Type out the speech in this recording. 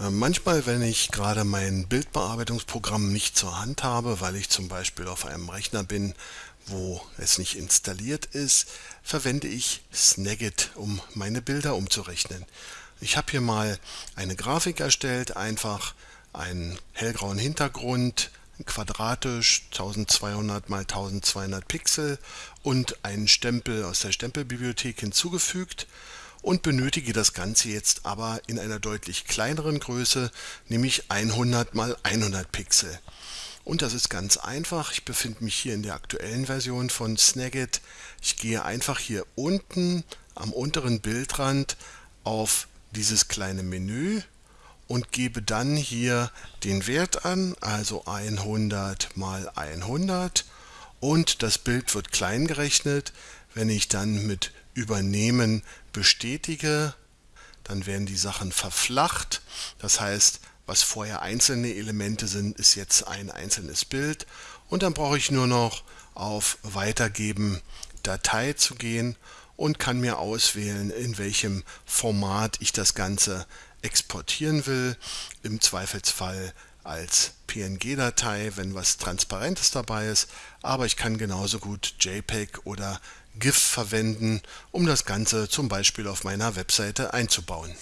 Äh, Manchmal, wenn ich gerade mein Bildbearbeitungsprogramm nicht zur Hand habe, weil ich zum Beispiel auf einem Rechner bin, wo es nicht installiert ist, verwende ich Snagit, um meine Bilder umzurechnen. Ich habe hier mal eine Grafik erstellt, einfach einen hellgrauen Hintergrund, quadratisch 1200 mal 1200 Pixel und einen Stempel aus der Stempelbibliothek hinzugefügt und benötige das Ganze jetzt aber in einer deutlich kleineren Größe, nämlich 100 mal 100 Pixel. Und das ist ganz einfach. Ich befinde mich hier in der aktuellen Version von Snagit. Ich gehe einfach hier unten am unteren Bildrand auf dieses kleine Menü und gebe dann hier den Wert an, also 100 mal 100 und das Bild wird klein gerechnet. Wenn ich dann mit Übernehmen bestätige, dann werden die Sachen verflacht. Das heißt, was vorher einzelne Elemente sind, ist jetzt ein einzelnes Bild. Und dann brauche ich nur noch auf Weitergeben Datei zu gehen und kann mir auswählen, in welchem Format ich das Ganze exportieren will. Im Zweifelsfall als PNG-Datei, wenn was Transparentes dabei ist, aber ich kann genauso gut JPEG oder GIF verwenden, um das Ganze zum Beispiel auf meiner Webseite einzubauen.